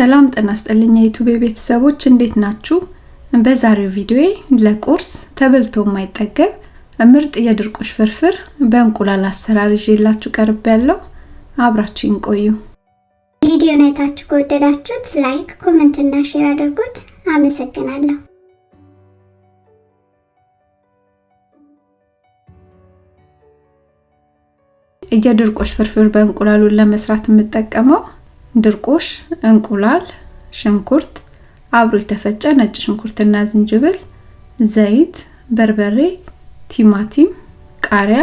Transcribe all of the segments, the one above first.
ሰላም ጤና ይስጥልኝ የዩቲዩብ ቤተሰቦች እንዴት ናችሁ? በዛሬው ቪዲዮዬ ለቁርስ ተበልቶ የማይጠገብ ምርጥ የድርቆሽ ፍርፍር በእንቁላል አሰራር ይዤላችሁ ቀርቤያለሁ አብራችሁኝ ቆዩ። ቪዲዮን አይታችሁ ከወደዳችሁት like፣ comment እና share አድርጉት። አመሰግናለሁ። የድርቆሽ ፍርፍር በእንቁላሉን ለመስራት የምጠቀመው ድርቆሽ፣ እንቁላል፣ ሽንኩርት፣ አብሮ የተፈጨ ነጭ ሽንኩርትና ዝንጅብል፣ ዘይት፣ በርበሬ፣ ቲማቲም፣ ቃሪያ፣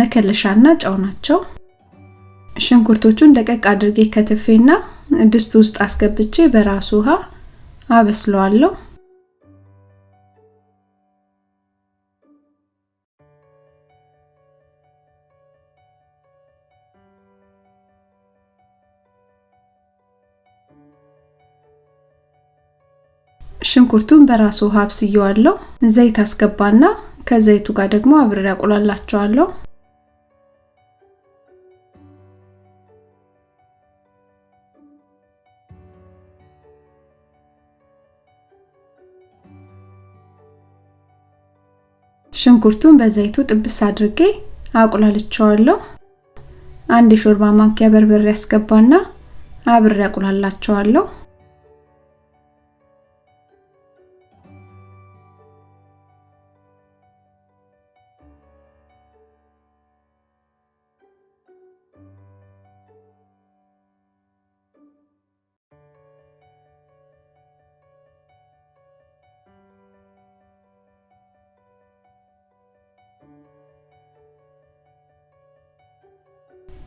መከለሻና ጨው ናቸው። ሽንኩርቶቹን ደቀቅ አድርጌ ከትፌና ድስት ውስጥ አስገብቼ በራሱ ውሃ አበስለዋለሁ። ሽንኩርቱን በራሱ ውሃ አብስየዋለሁ። ዘይት አስገባና ከዘይቱ ጋር ደግሞ አብሬ አቁላላቸዋለሁ። ሽንኩርቱን በዘይቱ ጥብስ አድርጌ አቁላልቸዋለሁ። አንድ የሾርባ ማንኪያ በርበሬ አስገባና አብሬ አቁላላቸዋለሁ።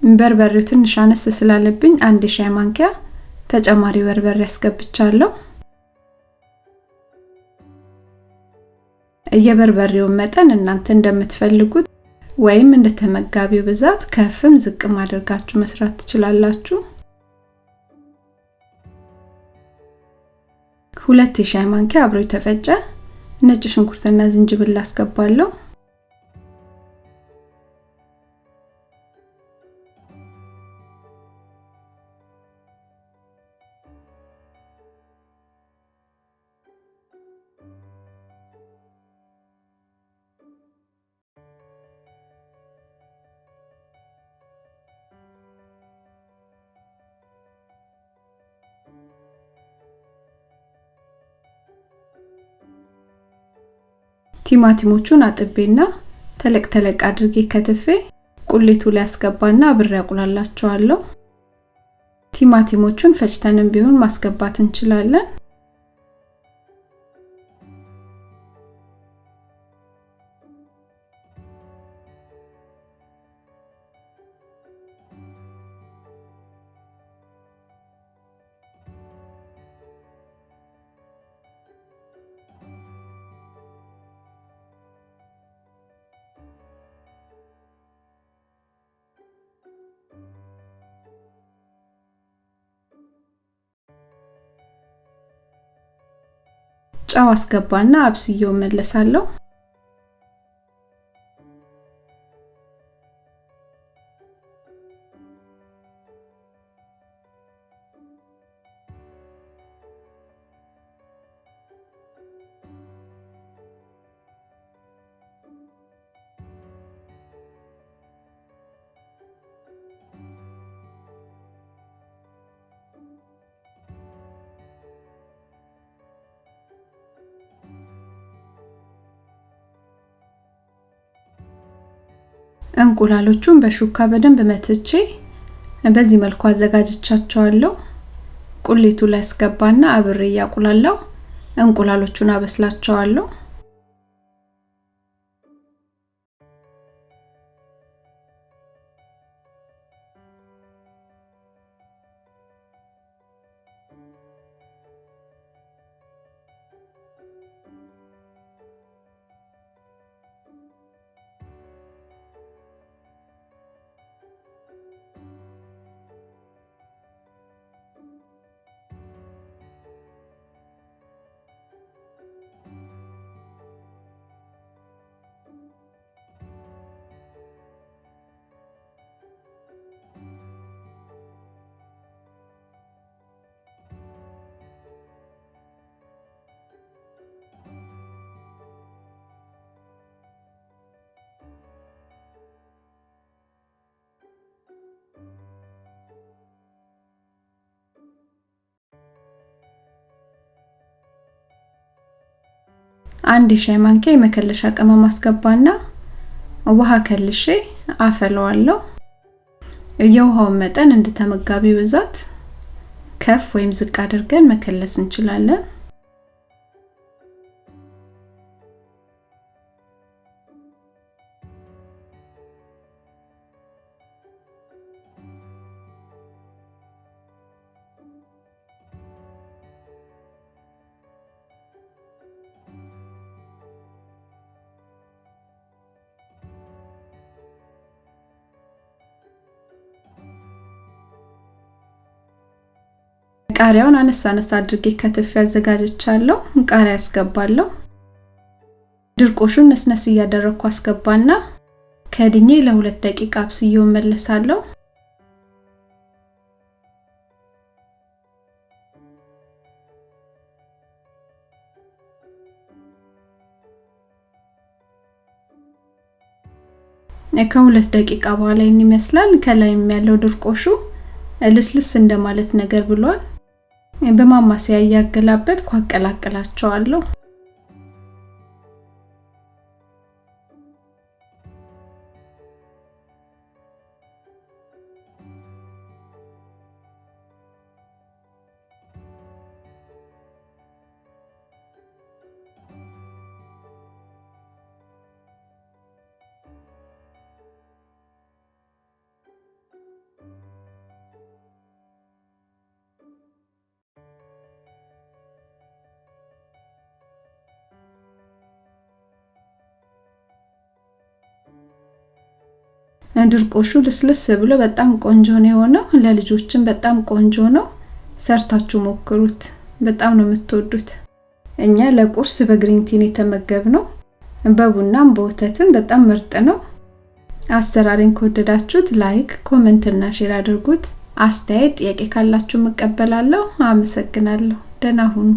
በርበሬው ትንሽ አነስ ስላለብኝ አንድ ሻይ ማንኪያ ተጨማሪ በርበሬ አስገብቻለሁ። የበርበሬውን መጠን እናንተ እንደምትፈልጉት ወይም እንደ ተመጋቢው ብዛት ከፍም ዝቅም አድርጋችሁ መስራት ትችላላችሁ። ሁለት የሻይ ማንኪያ አብሮ የተፈጨ ነጭ ሽንኩርትና ዝንጅብል አስገባለሁ። ቲማቲሞቹን አጥቤና ተለቅ ተለቅ አድርጌ ከትፌ ቁሌቱ ላይ አስገባና አብሬ ቲማቲሞቹን ፈጭተንም ቢሆን ማስገባት እንችላለን። ጨው አስገባና አብስዬው መለሳለሁ። እንቁላሎቹን በሹካ በደንብ መትቼ በዚህ መልኩ አዘጋጅቻቸዋለሁ። ቁሌቱ ላይ አስገባና አብሬ እያቁላላው እንቁላሎቹን አበስላቸዋለሁ። አንድ የሻይ ማንኪያ የመከለሻ ቅመም አስገባና ውሃ ከልሼ አፈለዋለሁ። የውሃውን መጠን እንደ ተመጋቢው ብዛት ከፍ ወይም ዝቅ አድርገን መከለስ እንችላለን። ቃሪያውን አነሳ አነሳ አድርጌ ከትፍ ያዘጋጀቻለሁ። ቃሪያ አስገባለሁ። ድርቆሹን ነስነስ እያደረግኩ አስገባና ከድኜ ለሁለት ደቂቃ አብስዬው መለሳለሁ። ከሁለት ደቂቃ በኋላ ይመስላል። ከላይም ያለው ድርቆሹ ልስልስ እንደማለት ነገር ብሏል። በማማሰያ እያገላበጥኩ አቀላቅላቸዋለሁ። ድርቆሹ ልስልስ ብሎ በጣም ቆንጆ ነው የሆነው። ለልጆችም በጣም ቆንጆ ነው። ሰርታችሁ ሞክሩት። በጣም ነው የምትወዱት። እኛ ለቁርስ በ green tea ን የተመገብነው በቡናም በወተትም በጣም ምርጥ ነው። አሰራሬን ከወደዳችሁት like፣ comment እና share አድርጉት። አስተያየት፣ ጥያቄ ካላችሁ እቀበላለሁ። አመሰግናለሁ። ደህና ሁኑ።